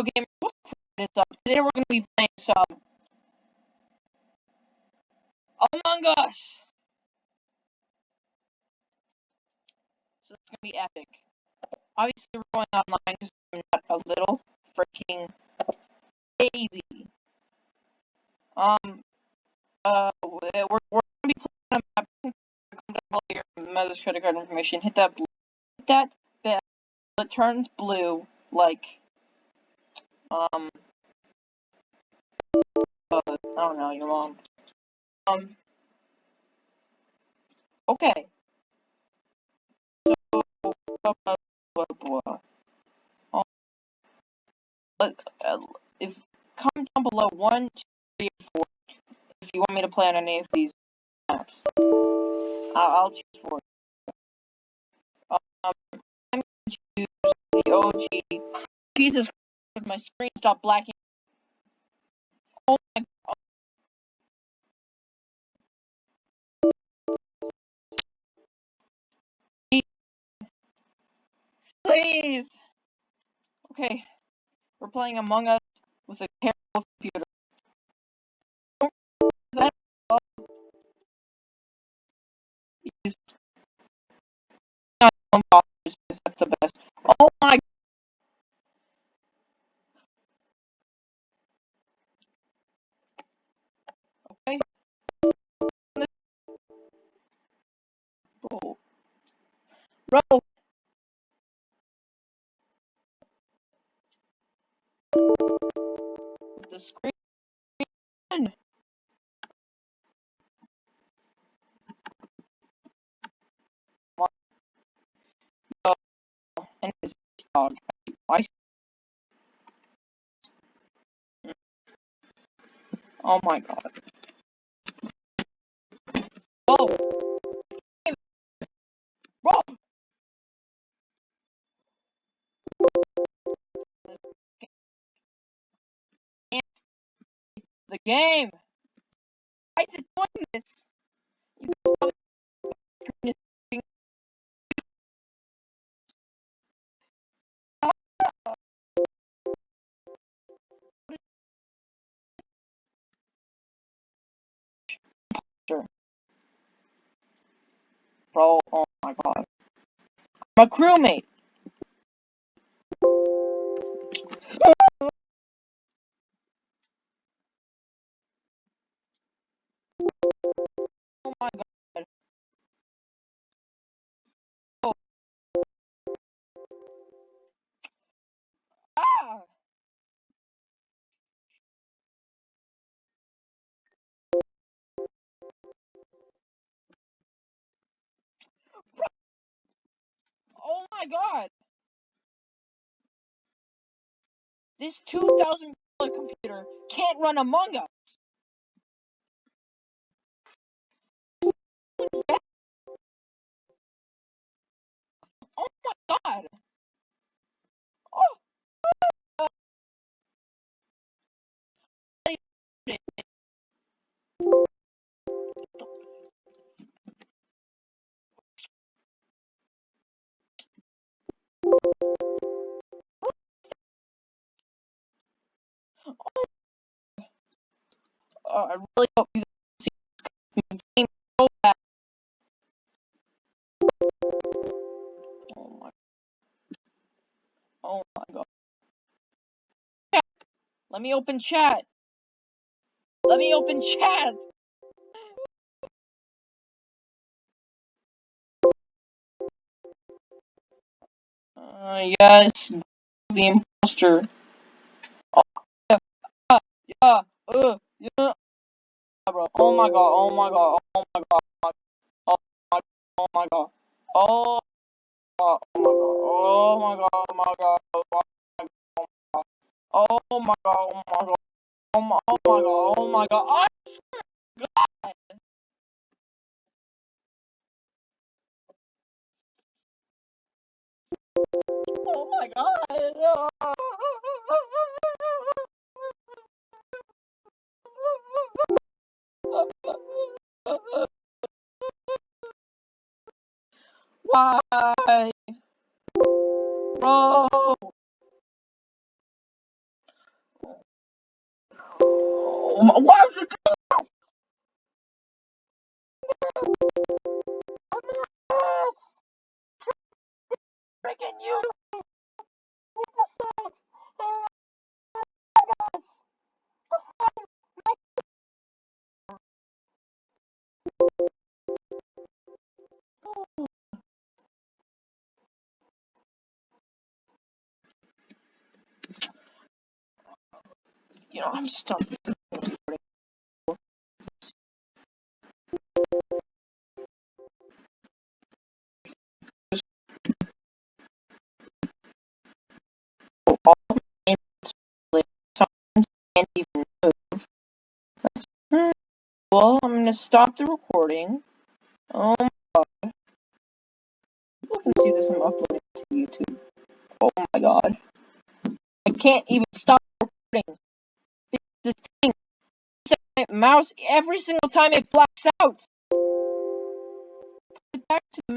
It's up. Today we're gonna be playing some Among Us. So it's gonna be epic. Obviously, we're going online because I'm not a little freaking baby. Um. Uh. We're we're gonna be playing a map. Come your mother's credit card information. Hit that. Hit that bell. It turns blue like um, uh, I don't know, your mom. Um, okay. So, blah, blah, blah, blah. Um, uh, if, comment down below one, two, three, four if you want me to play on any of these maps. I'll, I'll choose four. Um, I'm gonna choose the OG. Jesus My screen stopped blacking Oh my god. Please! Okay, we're playing Among Us with a terrible computer. Bro. The screen. And his dog. Oh my god. The game. Why is it doing this? Bro, oh, oh my god. I'm a crewmate. My god. This $2,000 computer can't run Among Us. Oh my god. Oh, I really hope you see this game so bad. Oh my. Oh my god. Let me open chat. Let me open chat. Uh, yes, the imposter. Oh, yeah, yeah, uh, yeah. Bro. Oh my god, oh my god, oh my god, oh my, oh my god, oh my god, oh my god, oh my god, oh my god, oh my god, oh my god, oh my, oh my god, oh my god, I swear god. Oh my god. Why? Wrong. Why is it oh freaking you? You know, I'm stumped. Well, I'm gonna stop the recording. Oh my god. People can see this I'm uploading to YouTube. Oh my god. I can't even stop recording. This thing, mouse, every single time it blacks out. Back to the